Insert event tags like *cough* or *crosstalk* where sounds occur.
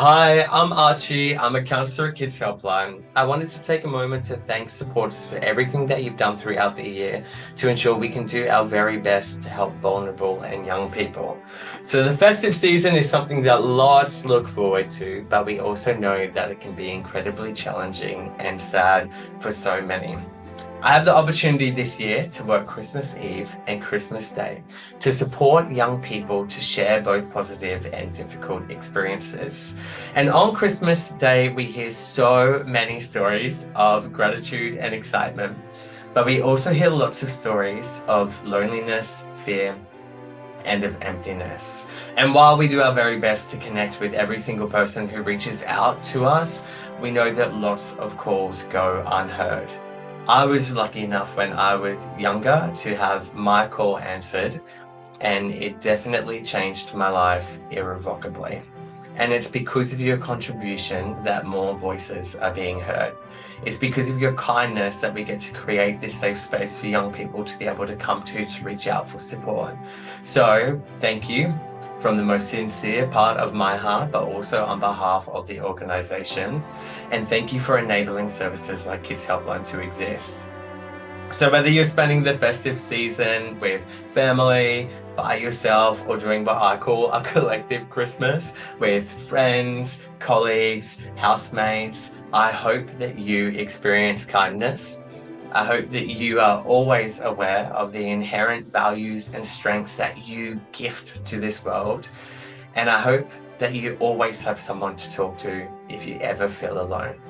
Hi, I'm Archie. I'm a counsellor at Kids Helpline. I wanted to take a moment to thank supporters for everything that you've done throughout the year to ensure we can do our very best to help vulnerable and young people. So the festive season is something that lots look forward to, but we also know that it can be incredibly challenging and sad for so many. I have the opportunity this year to work Christmas Eve and Christmas Day to support young people to share both positive and difficult experiences. And on Christmas Day, we hear so many stories of gratitude and excitement, but we also hear lots of stories of loneliness, fear, and of emptiness. And while we do our very best to connect with every single person who reaches out to us, we know that lots of calls go unheard. I was lucky enough when I was younger to have my call answered and it definitely changed my life irrevocably. And it's because of your contribution that more voices are being heard. It's because of your kindness that we get to create this safe space for young people to be able to come to to reach out for support. So thank you from the most sincere part of my heart, but also on behalf of the organisation. And thank you for enabling services like Kids Helpline to exist. So whether you're spending the festive season with family, by yourself, or doing what I call a *laughs* collective Christmas with friends, colleagues, housemates, I hope that you experience kindness I hope that you are always aware of the inherent values and strengths that you gift to this world. And I hope that you always have someone to talk to if you ever feel alone.